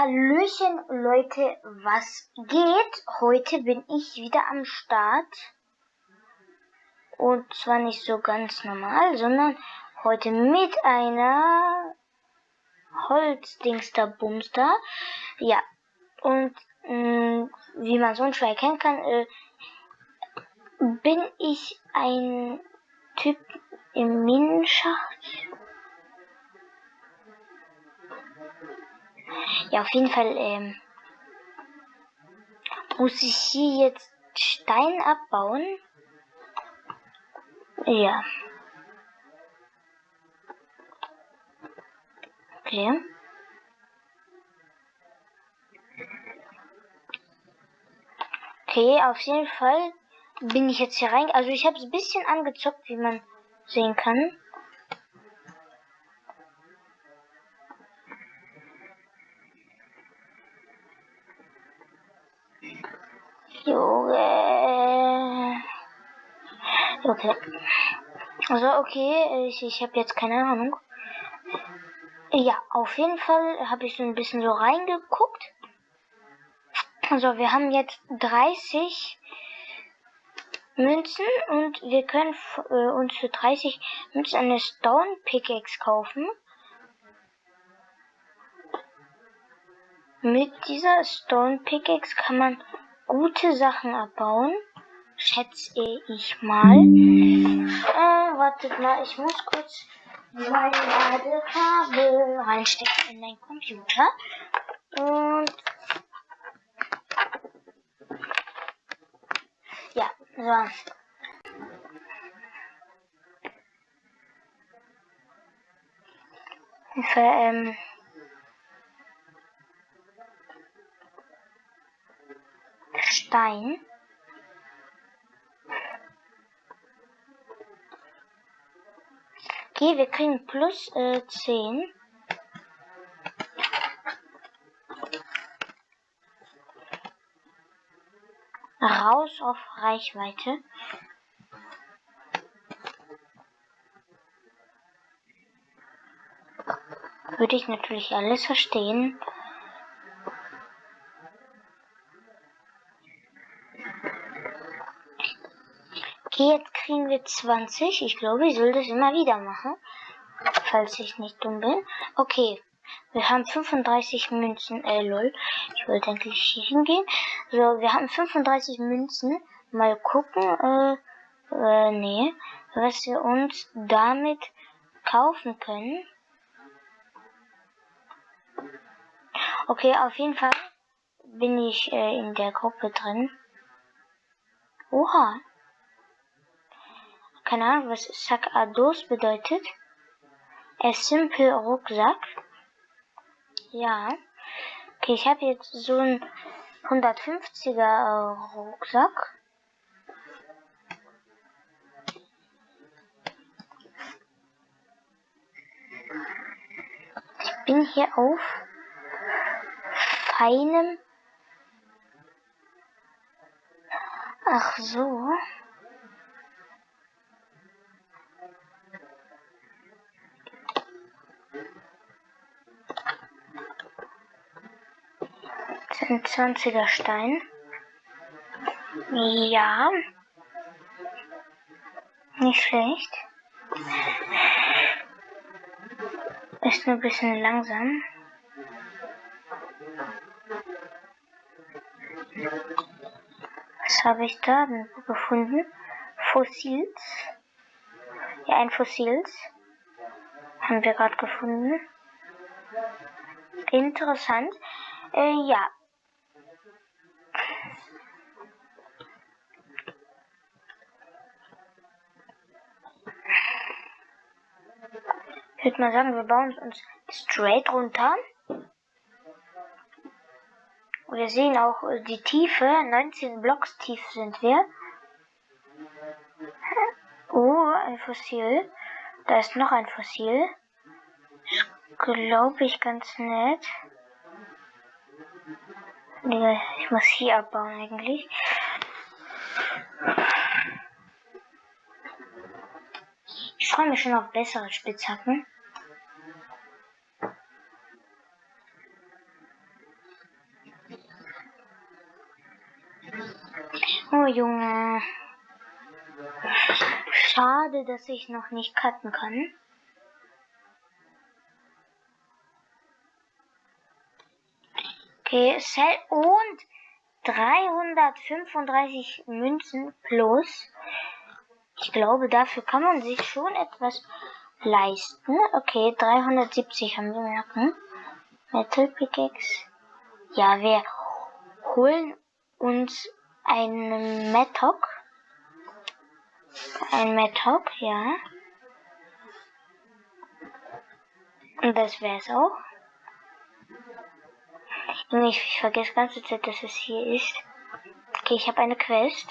Hallöchen Leute, was geht? Heute bin ich wieder am Start. Und zwar nicht so ganz normal, sondern heute mit einer Holzdingster Bumster. Ja, und mh, mm, wie man so schwer erkennen kann, äh, bin ich ein Typ im Minenschacht. Ja, auf jeden Fall ähm, muss ich hier jetzt Stein abbauen. Ja. Okay. Okay, auf jeden Fall bin ich jetzt hier rein. Also ich habe es ein bisschen angezockt, wie man sehen kann. Also okay, ich, ich habe jetzt keine Ahnung. Ja, auf jeden Fall habe ich so ein bisschen so reingeguckt. Also wir haben jetzt 30 Münzen und wir können äh, uns für 30 Münzen eine Stone Pickaxe kaufen. Mit dieser Stone Pickaxe kann man gute Sachen abbauen. Schätze ich mal. Äh, wartet mal, ich muss kurz mein Ladekabel reinstecken in meinen Computer. Und ja, so. Für, ähm, Stein. Okay, wir kriegen plus äh, 10. Raus auf Reichweite. Würde ich natürlich alles verstehen. Kriegen wir 20. Ich glaube, ich soll das immer wieder machen. Falls ich nicht dumm bin. Okay. Wir haben 35 Münzen. Äh, lol. Ich wollte eigentlich hier hingehen. So, wir haben 35 Münzen. Mal gucken. Äh, äh, nee. Was wir uns damit kaufen können. Okay, auf jeden Fall bin ich äh, in der Gruppe drin. Oha, keine Ahnung, was Sakados bedeutet. A simple Rucksack. Ja. Okay, ich habe jetzt so einen 150er Rucksack. Ich bin hier auf feinem. Ach so. Ein 20er Stein. Ja. Nicht schlecht. Ist nur ein bisschen langsam. Was habe ich da gefunden? Fossils. Ja, ein Fossils. Haben wir gerade gefunden. Interessant. Äh, ja, Ich würde mal sagen, wir bauen uns straight runter. wir sehen auch äh, die Tiefe. 19 Blocks tief sind wir. Oh, ein Fossil. Da ist noch ein Fossil glaube ich, ganz nett. Digga, ich muss hier abbauen eigentlich. Ich freue mich schon auf bessere Spitzhacken. Oh Junge. Schade, dass ich noch nicht cutten kann. Okay, Cell und 335 Münzen plus. Ich glaube, dafür kann man sich schon etwas leisten. Okay, 370 haben wir merken. Metal Pickaxe. Ja, wir holen uns einen Metok. Ein Metok, ja. Und das wär's auch. Ich, ich vergesse ganze Zeit, dass es hier ist. Okay, ich habe eine Quest.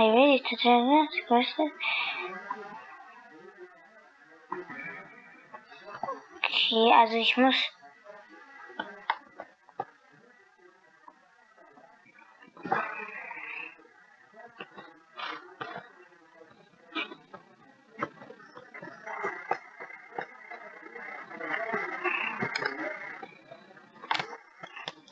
I really to tell this. Okay, also ich muss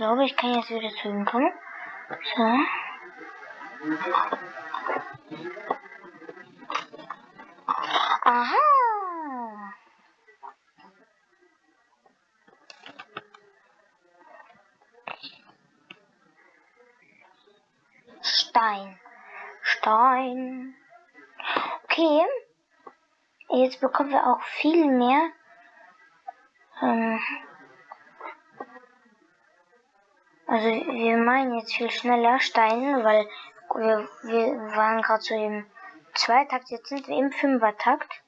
glaube, ich kann jetzt wieder zu ihm kommen. So. Aha. Stein. Stein. Okay. Jetzt bekommen wir auch viel mehr ähm, Also wir meinen jetzt viel schneller Steine, weil wir, wir waren gerade so im Zweitakt, jetzt sind wir im Fünfertakt.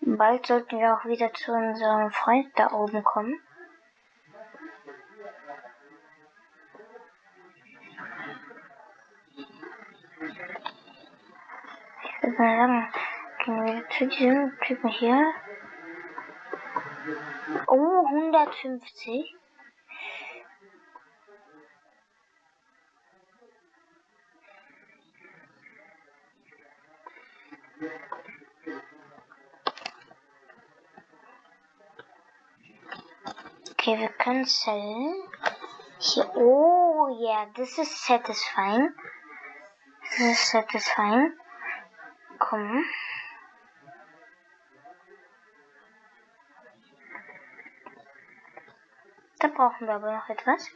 Bald sollten wir auch wieder zu unserem Freund da oben kommen. Ich würde mal sagen, gehen wir zu diesem Typen hier. Oh, 150. Okay, wir können sellen. Hier, oh yeah, this is satisfying. This is satisfying. Komm. Da brauchen wir aber noch etwas.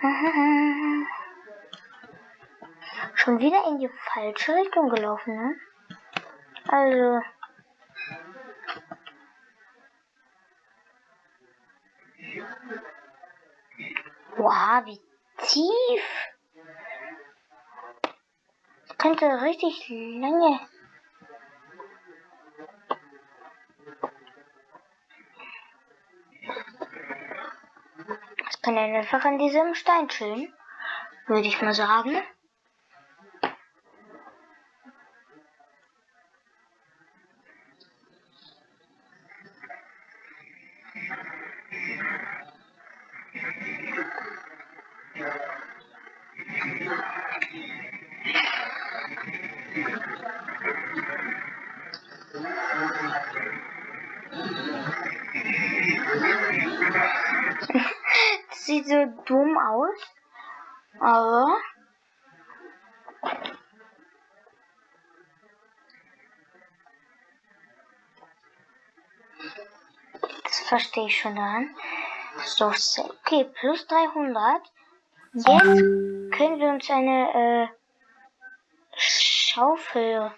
Schon wieder in die falsche Richtung gelaufen, ne? Also. Wow, wie tief. Das könnte richtig lange. Das kann einfach an diesem Stein chillen, würde ich mal sagen. Das sieht so dumm aus. Aber. Das verstehe ich schon daran. So, okay, plus 300. Jetzt können wir uns eine äh, Schaufel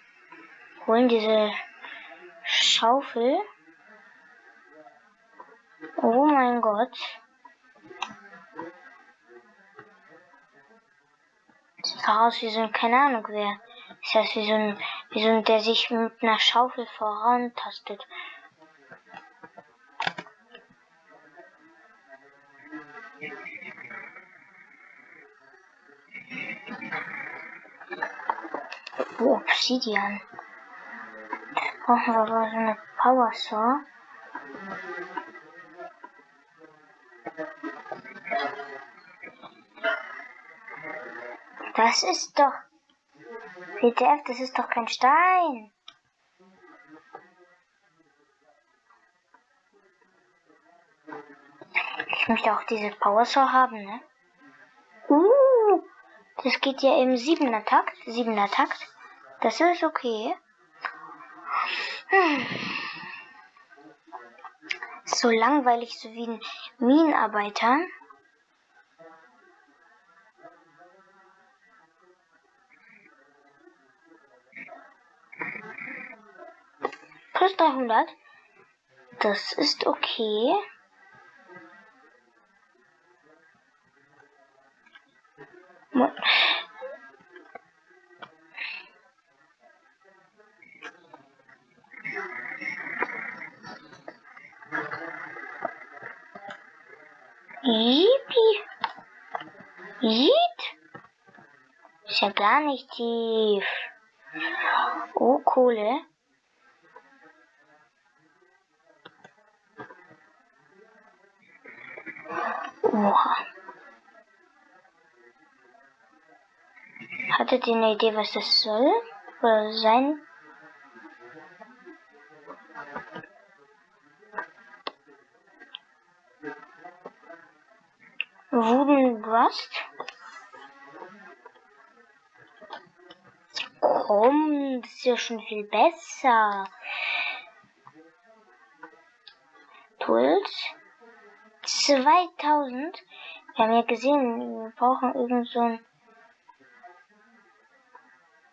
holen. Diese Schaufel. Oh mein Gott. Sieht aus wie so ein, keine Ahnung wer. Das heißt wie so ein, wie so ein, der sich mit einer Schaufel vorantastet. Oh, Obsidian. Brauchen wir aber so eine Power Saw. Das ist doch... WTF, das ist doch kein Stein. Ich möchte auch diese Power Saw haben, ne? Das geht ja im siebener Takt. Siebener Takt. Das ist okay. Hm. So langweilig, so wie ein Minenarbeiter. Plus 300. Das ist okay. Yippie. Yeet. Ist ja gar nicht tief. Oh, Kohle. Oha. Hattet ihr eine Idee, was das soll? Oder sein? Wooden Rust? Komm, das ist ja schon viel besser. Tools. 2000. Wir haben ja gesehen, wir brauchen irgend so ein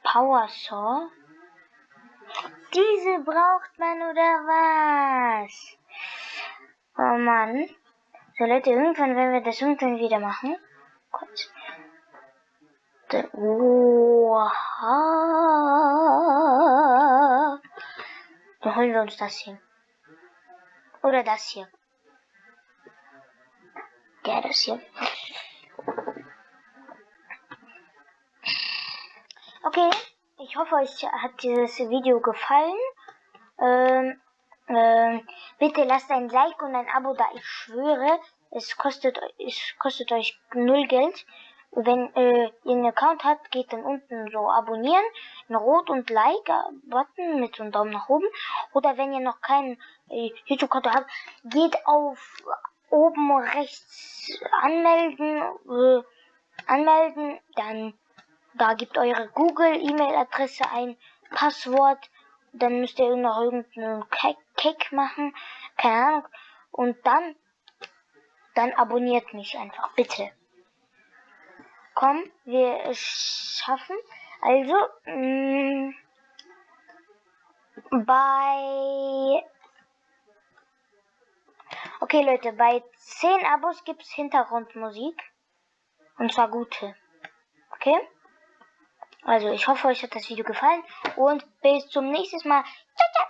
Power Saw. Diese braucht man oder was? Oh Mann. So Leute, irgendwann werden wir das irgendwann wieder machen. Kurz. Oha. Dann holen wir uns das hier. Oder das hier. Ja, das hier. Okay, ich hoffe, euch hat dieses Video gefallen. Ähm, ähm, bitte lasst ein Like und ein Abo da. Ich schwöre, es kostet, es kostet euch null Geld. Wenn äh, ihr einen Account habt, geht dann unten so abonnieren, ein Rot und Like-Button mit so einem Daumen nach oben. Oder wenn ihr noch keinen äh, YouTube-Konto habt, geht auf oben rechts anmelden, äh, anmelden, dann da gibt eure Google-E-Mail-Adresse ein, Passwort, dann müsst ihr noch irgendeinen Cake machen, keine Ahnung, und dann, dann abonniert mich einfach, bitte. Komm, wir schaffen. Also, mh, mm, bei Okay, Leute, bei 10 Abos gibt es Hintergrundmusik. Und zwar gute. Okay? Also, ich hoffe, euch hat das Video gefallen. Und bis zum nächsten Mal. Ciao, ciao.